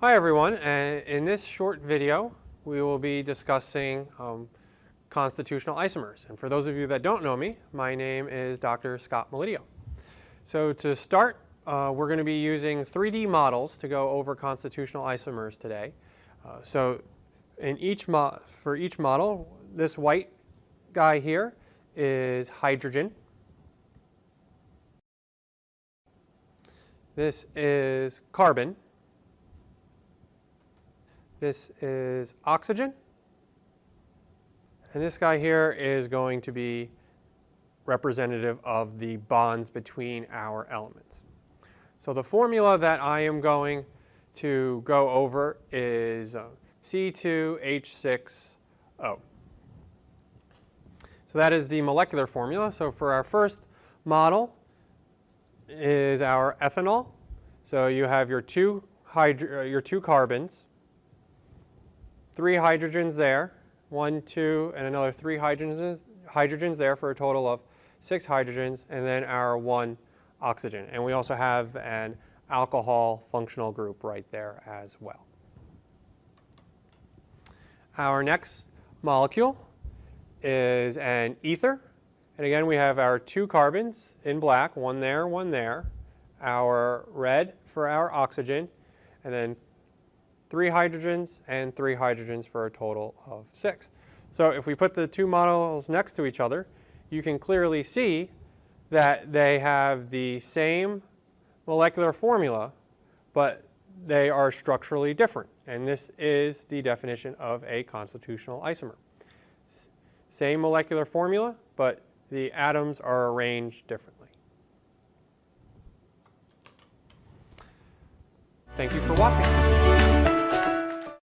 Hi everyone, and in this short video we will be discussing um, constitutional isomers. And for those of you that don't know me, my name is Dr. Scott Melidio. So to start, uh, we're going to be using 3D models to go over constitutional isomers today. Uh, so in each for each model, this white guy here is hydrogen. This is carbon. This is oxygen. And this guy here is going to be representative of the bonds between our elements. So the formula that I am going to go over is uh, C2H6O. So that is the molecular formula. So for our first model is our ethanol. So you have your two, hydro uh, your two carbons three hydrogens there, one, two, and another three hydrogens, hydrogens there for a total of six hydrogens, and then our one oxygen. And we also have an alcohol functional group right there as well. Our next molecule is an ether. And again, we have our two carbons in black, one there, one there. Our red for our oxygen, and then three hydrogens and three hydrogens for a total of six. So if we put the two models next to each other, you can clearly see that they have the same molecular formula, but they are structurally different. And this is the definition of a constitutional isomer. S same molecular formula, but the atoms are arranged differently. Thank you for watching.